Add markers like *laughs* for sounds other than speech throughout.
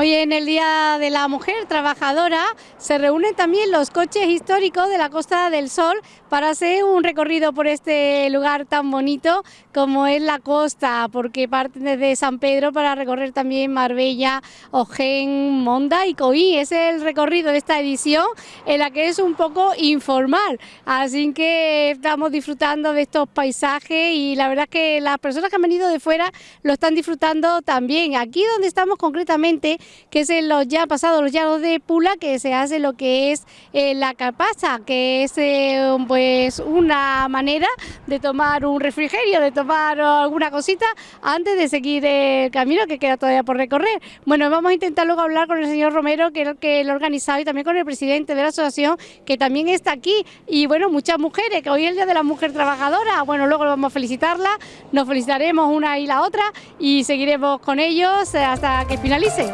Hoy en el Día de la Mujer Trabajadora se reúnen también los coches históricos de la Costa del Sol para hacer un recorrido por este lugar tan bonito como es la costa, porque parten desde San Pedro para recorrer también Marbella, Ojén, Monda y Coí. Es el recorrido de esta edición en la que es un poco informal, así que estamos disfrutando de estos paisajes y la verdad es que las personas que han venido de fuera lo están disfrutando también. Aquí donde estamos concretamente que es en los ya pasados los llanos de Pula, que se hace lo que es eh, la capaza, que es eh, pues una manera de tomar un refrigerio, de tomar alguna cosita antes de seguir el camino que queda todavía por recorrer. Bueno, vamos a intentar luego hablar con el señor Romero, que es el que lo ha organizado, y también con el presidente de la asociación, que también está aquí, y bueno, muchas mujeres, que hoy es el Día de la Mujer Trabajadora, bueno, luego vamos a felicitarla, nos felicitaremos una y la otra, y seguiremos con ellos hasta que finalice.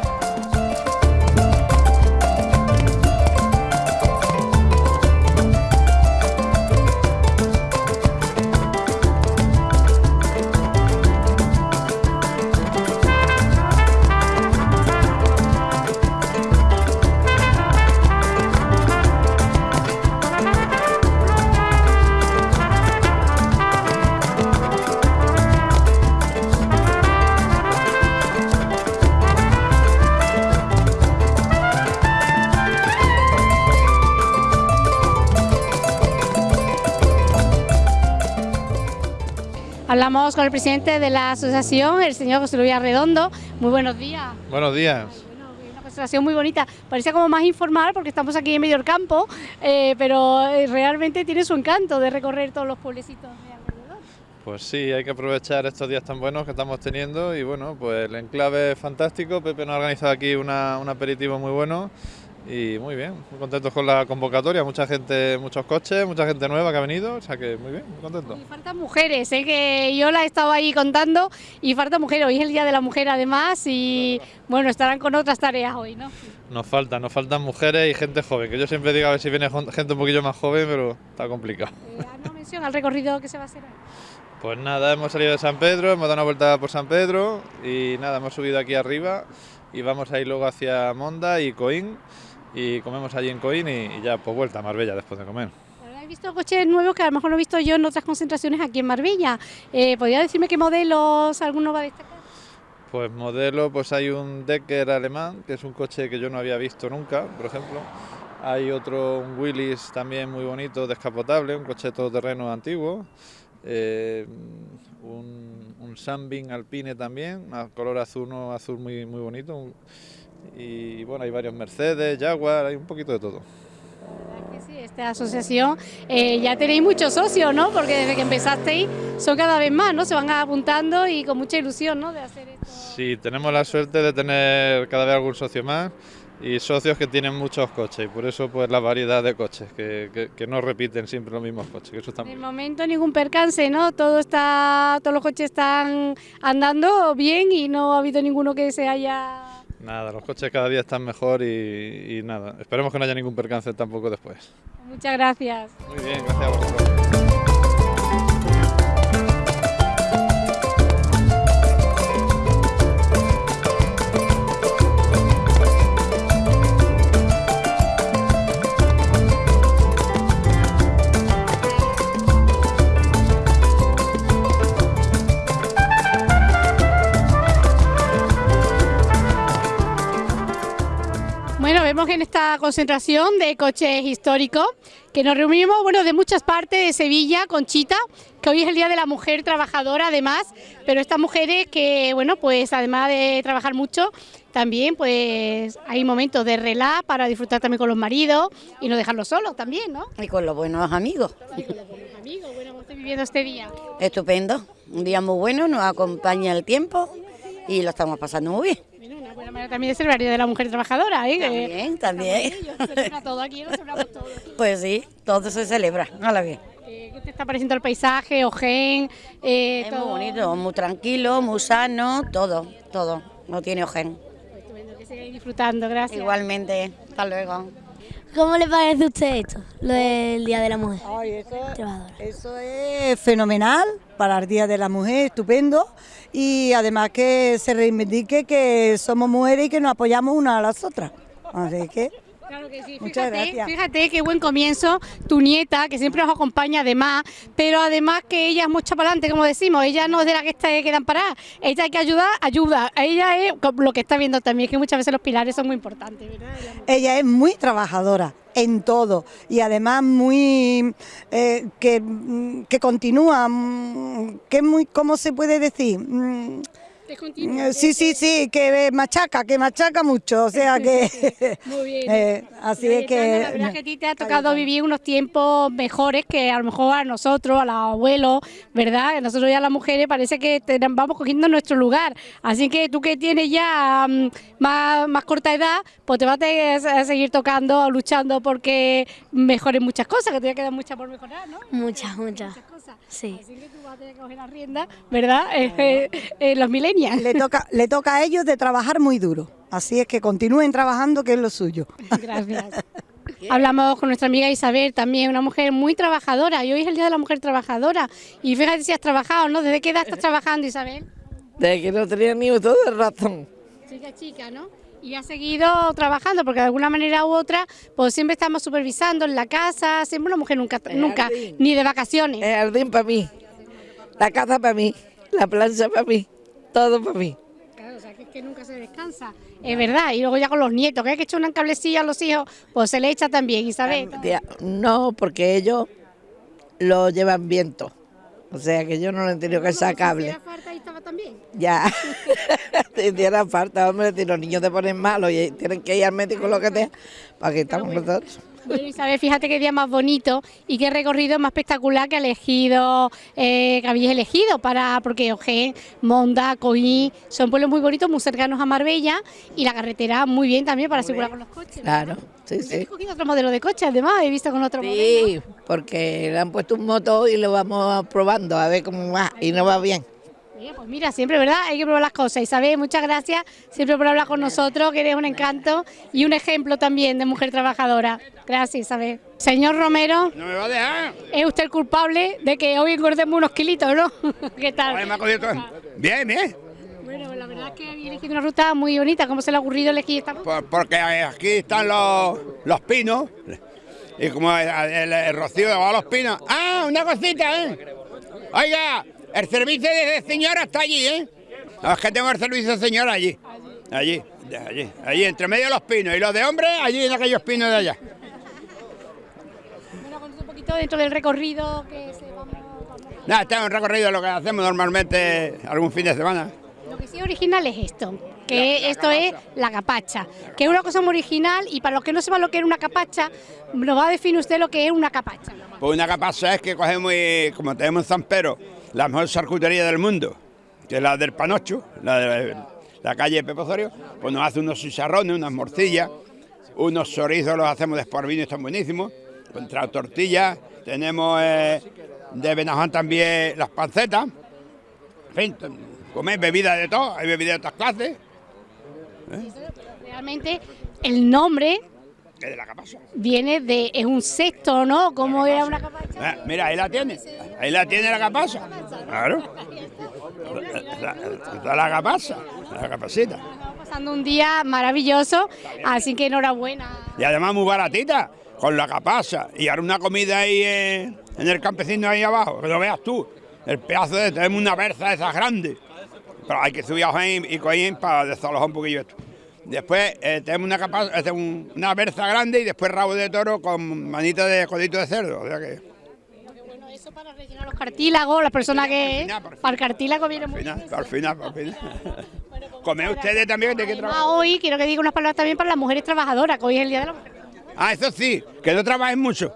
Hablamos con el presidente de la asociación, el señor José Luis Arredondo. Muy buenos días. Buenos días. una concentración muy bonita. Parecía como más informal porque estamos aquí en medio del campo, eh, pero eh, realmente tiene su encanto de recorrer todos los pueblecitos de alrededor. Pues sí, hay que aprovechar estos días tan buenos que estamos teniendo y bueno, pues el enclave es fantástico. Pepe nos ha organizado aquí un aperitivo muy bueno y muy bien, muy contentos con la convocatoria, mucha gente, muchos coches, mucha gente nueva que ha venido, o sea que muy bien, muy contento. Y faltan mujeres, ¿eh? que yo la he estado ahí contando y falta mujeres, hoy es el Día de la Mujer además y bueno, estarán con otras tareas hoy, ¿no? Nos faltan, nos faltan mujeres y gente joven, que yo siempre digo a ver si viene gente un poquillo más joven, pero está complicado. Eh, una mención al recorrido que se va a hacer hoy? Pues nada, hemos salido de San Pedro, hemos dado una vuelta por San Pedro y nada, hemos subido aquí arriba y vamos a ir luego hacia Monda y Coín y comemos allí en Coín y, ya pues vuelta a Marbella después de comer. He visto coches nuevos que a lo mejor no he visto yo en otras concentraciones aquí en Marbella. Eh, ¿Podría decirme qué modelos alguno va a destacar? Pues modelo, pues hay un Decker alemán, que es un coche que yo no había visto nunca, por ejemplo. Hay otro, un Willys también muy bonito, descapotable, un coche todoterreno antiguo. Eh, un, un Sunbeam Alpine también, a color azul, azul muy, muy bonito y bueno, hay varios Mercedes, Jaguar, hay un poquito de todo. sí, esta asociación eh, ya tenéis muchos socios, ¿no? Porque desde que empezasteis son cada vez más, ¿no? Se van apuntando y con mucha ilusión, ¿no? De hacer esto. Sí, tenemos la suerte de tener cada vez algún socio más y socios que tienen muchos coches y por eso pues la variedad de coches, que, que, no repiten siempre los mismos coches. Que eso está en el momento ningún percance, ¿no? Todo está, todos los coches están andando bien y no ha habido ninguno que se haya Nada, los coches cada día están mejor y, y nada, esperemos que no haya ningún percance tampoco después. Muchas gracias. Muy bien, gracias a vosotros. Vemos en esta concentración de coches históricos que nos reunimos bueno, de muchas partes de Sevilla, Conchita, que hoy es el Día de la Mujer Trabajadora además, pero estas mujeres que, bueno, pues además de trabajar mucho, también pues hay momentos de relax para disfrutar también con los maridos y no dejarlos solos también, ¿no? Y con los buenos amigos. Y con los buenos amigos, bueno, ¿cómo estoy viviendo este día? Estupendo, un día muy bueno, nos acompaña el tiempo y lo estamos pasando muy bien también es el Día de la Mujer Trabajadora, ¿eh? También, también. todo aquí, lo celebramos todo. Pues sí, todo se celebra, a la vez. ¿Qué te está pareciendo el paisaje, Ojen? Eh, es muy bonito, muy tranquilo, muy sano, todo, todo, no tiene Ojen. Estupendo, que sigáis disfrutando, gracias. Igualmente, hasta luego. ¿Cómo le parece a usted esto, lo del Día de la Mujer? Ay, eso, eso es fenomenal, para el Día de la Mujer, estupendo, y además que se reivindique que somos mujeres y que nos apoyamos unas a las otras. Así que... Claro que sí, Muchas fíjate, gracias. fíjate qué buen comienzo, tu nieta, que siempre nos acompaña además, pero además que ella es mucha para adelante, como decimos, ella no es de la que está que quedan paradas, ella hay que ayudar, ayuda, ella es lo que está viendo también, que muchas veces los pilares son muy importantes, ¿verdad? Ella es muy trabajadora en todo y además muy eh, que, mm, que continúa, mm, que es muy, ¿cómo se puede decir? Eh, Sí, sí, sí, que machaca, que machaca mucho, o sea que... *laughs* Muy bien. *laughs* eh, así es Cayetana, La que... verdad es que a ti te ha tocado vivir unos tiempos mejores que a lo mejor a nosotros, a los abuelos, ¿verdad? Que nosotros ya las mujeres parece que te- vamos cogiendo nuestro lugar. Así que tú que tienes ya mm, más, más corta edad, pues te vas a seguir tocando, luchando porque mejores muchas cosas, que te quedan muchas por mejorar, ¿no? Muchas, muchas. Muchas cosas. Sí. Así que tú vas a tener que coger la rienda, ¿verdad? *laughs* Eh, eh, eh, Le toca, le toca a ellos de trabajar muy duro, así es que continúen trabajando, que es lo suyo. Gracias. Hablamos con nuestra amiga Isabel, también una mujer muy trabajadora, y hoy es el Día de la Mujer Trabajadora. Y fíjate si has trabajado, ¿no? ¿Desde qué edad estás trabajando, Isabel? De que no tenía ni uso de razón. Chica, chica, ¿no? Y has seguido trabajando, porque de alguna manera u otra, pues siempre estamos supervisando en la casa, siempre una mujer nunca, El nunca, jardín. ni de vacaciones. El jardín para mí, la casa para mí, la plancha para mí, todo para mí. Claro, o sea, que es que nunca se descansa. Es verdad, y luego ya con los nietos, que hay que echar una cablecilla a los hijos, pues se le echa también, Isabel. No, porque ellos lo llevan viento. O sea que yo no le he tenido que echar cable. Si falta, ahí estaba también. Ya, *laughs* te hiciera falta, hombre, si los niños te ponen malos y tienen que ir al médico lo que sea, para que estamos nosotros. Bueno, Isabel, fíjate qué día más bonito y qué recorrido más espectacular que ha elegido, eh, que habéis elegido para, porque Ojén, Monda, Coín, son pueblos muy bonitos, muy cercanos a Marbella y la carretera muy bien también para asegurar con los coches. ¿verdad? Claro, sí, habéis sí. cogido otro modelo de coche, además, he visto con otro modelo. Sí, porque le han puesto un motor y lo vamos probando a ver cómo va y no va bien. Pues mira, siempre, ¿verdad? Hay que probar las cosas. Isabel, muchas gracias siempre por hablar con nosotros, que eres un encanto y un ejemplo también de mujer trabajadora. Gracias, Isabel. Señor Romero, No me va a dejar. es usted el culpable de que hoy engordemos unos kilitos, ¿no? *laughs* ¿Qué tal? Ay, me ha cogido todo. Bien, bien. Bueno, la verdad es que había elegido una ruta muy bonita. ¿Cómo se le ha ocurrido elegir esta ruta? Por- porque aquí están los, los pinos. Y como el, el- el rocío de los pinos. ¡Ah, una cosita, eh! Oiga, el servicio de señora está allí, ¿eh? No, es que tengo el servicio de señora allí. Allí, de allí. Allí, entre medio de los pinos. Y los de hombres, allí en aquellos pinos de allá. Poquito dentro del recorrido que se vamos, vamos a- Nada, este es un recorrido lo que hacemos normalmente algún fin de semana. Lo que sí original es esto, que esto es la capacha, que es una cosa muy original y para los que no sepan lo que es una capacha, nos va a definir usted lo que es una capacha. Pues una pasa es que cogemos, y, como tenemos en San Pedro, la mejor charcutería del mundo, que es la del Panocho, la de la calle Pepe Osorio, pues nos hace unos chicharrones, unas morcillas, unos chorizos los hacemos de esparvino y están buenísimos, contra tortillas, tenemos eh, de Benajón también las pancetas, en fin, comer bebidas de todo, hay bebidas de otras clases, Realmente el nombre de la capasa. viene de, es un cesto, ¿no? Como era una capacha. Eh, mira, ahí la tiene. Ahí la tiene la capasa. Claro. La, la, la capasa. La capacita. Estamos pasando un día maravilloso, así que enhorabuena. Y además muy baratita. Con la capasa. Y ahora una comida ahí eh, en el campesino ahí abajo. Que lo veas tú. El pedazo de... Tenemos una berza de esas grandes. Pero hay que subir a y Coín para desalojar un poquillo esto. Después eh, tenemos una, capa- este, un- una berza grande y después rabo de toro con manita de codito de cerdo. O sea que... Bueno, eso para rellenar los cartílagos, las personas que... Para el cartílago viene muy bien. final, al final, al final. *laughs* Come ustedes también de qué trabajan. hoy quiero que diga unas palabras también para las mujeres trabajadoras, que hoy es el Día de la Mujer. Ah, eso sí, que no trabajen mucho.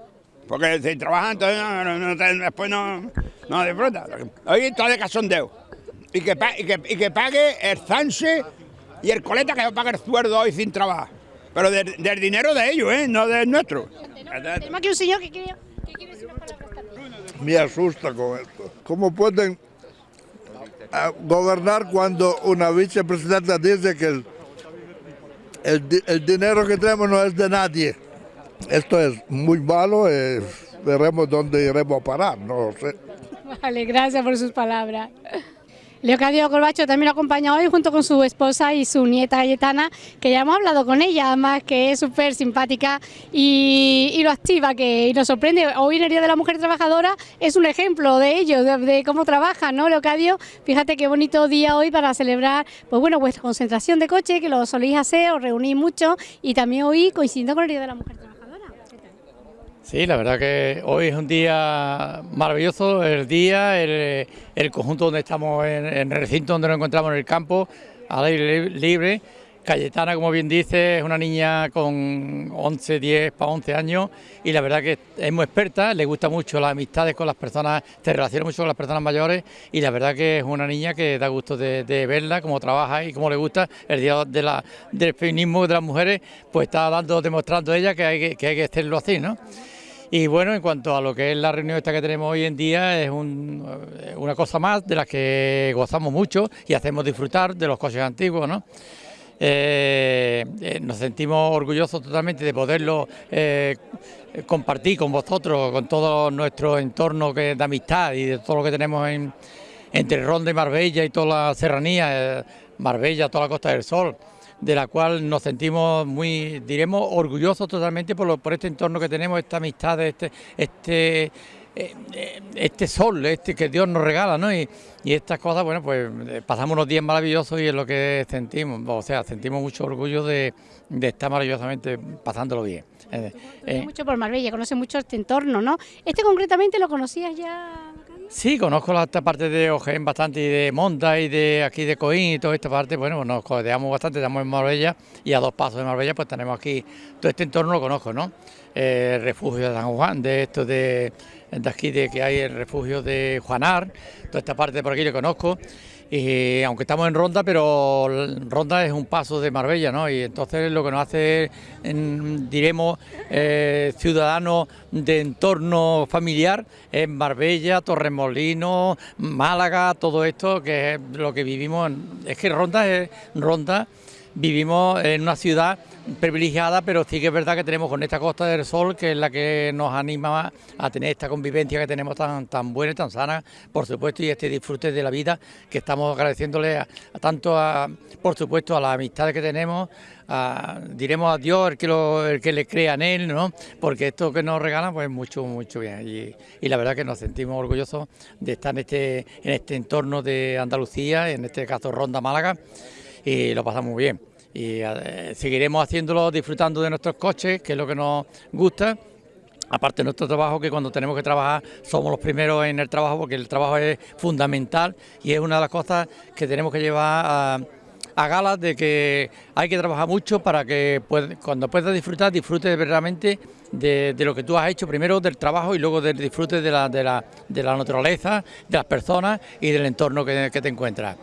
Porque si trabajan, entonces no, no- no después no, no disfrutan. Hoy está de casondeo. Y que, y, que, y que pague el Sanse y el coleta que pague el sueldo hoy sin trabajar. Pero del, del dinero de ellos, ¿eh? No del nuestro. Tenemos aquí un señor que quiere, que quiere decir unas palabras también. me asusta con esto. ¿Cómo pueden ah, gobernar cuando una vicepresidenta dice que el, el el dinero que tenemos no es de nadie? Esto es muy malo, eh, veremos dónde iremos a parar, no sé. Vale, gracias por sus palabras. Leocadio Corbacho también acompaña hoy junto con su esposa y su nieta Cayetana, que ya hemos hablado con ella, además que es súper simpática y, lo activa, que y nos sorprende. Hoy en el Día de la Mujer Trabajadora es un ejemplo de ello, de, de, cómo trabaja, ¿no, Leocadio? Fíjate qué bonito día hoy para celebrar, pues bueno, vuestra concentración de coche, que lo soléis hacer, os reunís mucho y también hoy coincidiendo con el Día de la Mujer Trabajadora. Sí, la verdad que hoy es un día maravilloso, el día, el, conjunto donde estamos, en, el recinto donde nos encontramos en el campo, al aire libre. Cayetana, como bien dice, es una niña con 11, 10 para 11 años y la verdad que es muy experta, le gusta mucho las amistades con las personas, se relaciona mucho con las personas mayores y la verdad que es una niña que da gusto de, de verla, cómo trabaja y cómo le gusta. El día de la, del feminismo de las mujeres, pues está dando, demostrando ella que hay que, que, hay que hacerlo así, ¿no? Y bueno, en cuanto a lo que es la reunión esta que tenemos hoy en día, es un, una cosa más de las que gozamos mucho y hacemos disfrutar de los coches antiguos, ¿no? Eh, eh, nos sentimos orgullosos totalmente de poderlo eh, compartir con vosotros, con todo nuestro entorno que, de amistad y de todo lo que tenemos en, entre Ronda y Marbella y toda la serranía, Marbella, toda la Costa del Sol de la cual nos sentimos muy, diremos, orgullosos totalmente por, lo, por este entorno que tenemos, esta amistad, este, este, este sol este que Dios nos regala, ¿no? Y, y, estas cosas, bueno, pues pasamos unos días maravillosos y es lo que sentimos, o sea, sentimos mucho orgullo de, de estar maravillosamente pasándolo bien. Eh, eh. mucho por Marbella, conoce mucho este entorno, ¿no? ¿Este concretamente lo conocías ya? Sí, conozco esta parte de Ojén bastante y de Monta y de aquí de Coín y toda esta parte, bueno, nos codeamos bastante, estamos en Marbella y a dos pasos de Marbella pues tenemos aquí, todo este entorno lo conozco, ¿no? Eh, refugio de San Juan, de esto de, de aquí de que hay el refugio de Juanar, toda esta parte por aquí lo conozco y aunque estamos en Ronda, pero Ronda es un paso de Marbella, ¿no? Y entonces lo que nos hace, en, diremos, eh, ciudadanos de entorno familiar es Marbella, Torremolinos, Málaga, todo esto, que es lo que vivimos. Es que Ronda es Ronda vivimos en una ciudad privilegiada, pero sí que es verdad que tenemos con esta Costa del Sol, que es la que nos anima a tener esta convivencia que tenemos tan, tan buena y tan sana, por supuesto, y este disfrute de la vida que estamos agradeciéndole a, tanto, a, por supuesto, a las amistades que tenemos, diremos a Dios, el que, el que le crea en Él, ¿no? porque esto que nos regalan, pues mucho, mucho bien. Y, la verdad que nos sentimos orgullosos de estar este, en este entorno de Andalucía, en este caso Ronda Málaga, y lo pasamos bien y eh, seguiremos haciéndolo disfrutando de nuestros coches, que es lo que nos gusta. Aparte de nuestro trabajo, que cuando tenemos que trabajar somos los primeros en el trabajo, porque el trabajo es fundamental y es una de las cosas que tenemos que llevar a, a galas de que hay que trabajar mucho para que cuando puedas disfrutar, disfrutes verdaderamente de, de, lo que tú has hecho, primero del trabajo y luego del disfrute de la, de la, de la naturaleza, de las personas y del entorno que, que te encuentras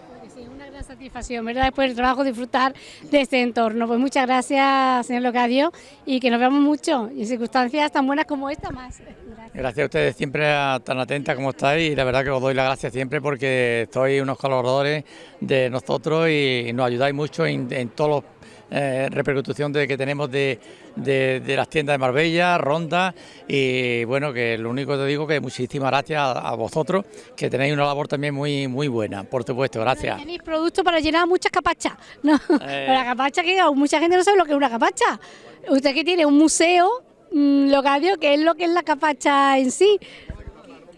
satisfacción, ¿verdad? Después del trabajo disfrutar de este entorno. Pues muchas gracias, señor Locadio, y que nos veamos mucho y en circunstancias tan buenas como esta más. Gracias, gracias a ustedes siempre tan atentas como estáis y la verdad que os doy las gracias siempre porque sois unos colaboradores de nosotros y nos ayudáis mucho en, en todos los eh, repercusión de, que tenemos de, de, de, las tiendas de Marbella, Ronda y bueno, que lo único que te digo que muchísimas gracias a, a, vosotros, que tenéis una labor también muy muy buena, por supuesto, gracias. Tenéis productos para llenar muchas capachas, ¿no? Eh... La capacha que mucha gente no sabe lo que es una capacha. Usted que tiene un museo mmm, local, que es lo que es la capacha en sí.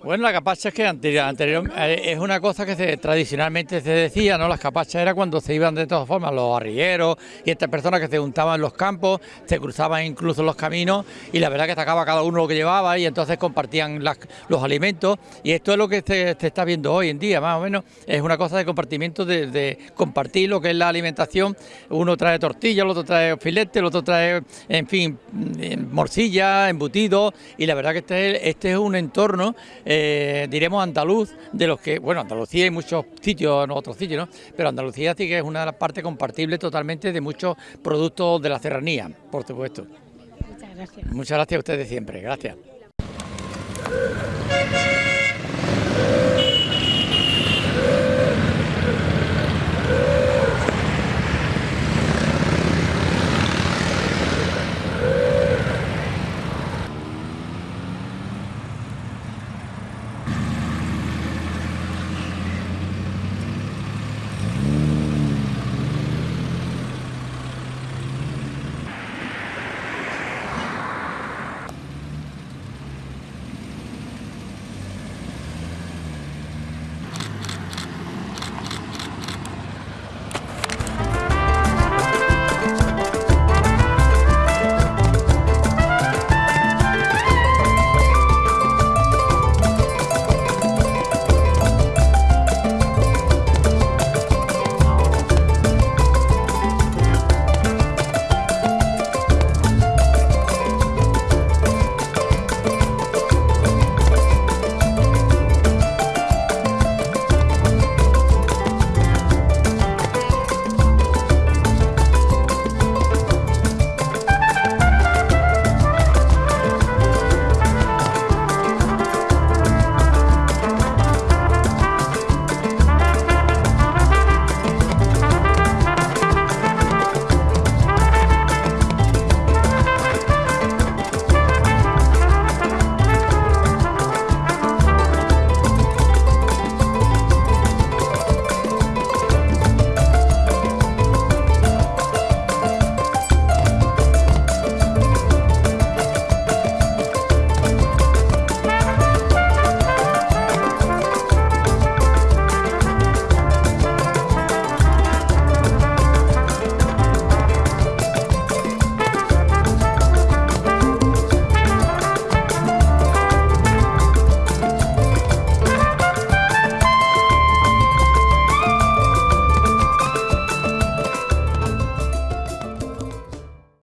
Bueno, la capacha es que anterior, anterior eh, es una cosa que se, tradicionalmente se decía, ¿no? Las capachas era cuando se iban de todas formas los arrieros y estas personas que se juntaban en los campos, se cruzaban incluso los caminos y la verdad que sacaba cada uno lo que llevaba y entonces compartían los alimentos y esto es lo que se, está viendo hoy en día, más o menos, es una cosa de compartimiento, de, compartir lo que es la alimentación, uno trae tortilla, el otro trae filete, el otro trae, en fin, morcilla, embutido y la verdad que este, este es un entorno eh, diremos andaluz, de los que, bueno, Andalucía hay muchos sitios, en otros sitios, ¿no? Pero Andalucía sí que es una de las partes compartibles totalmente de muchos productos de la serranía, por supuesto. Muchas gracias. Muchas gracias a ustedes siempre, gracias.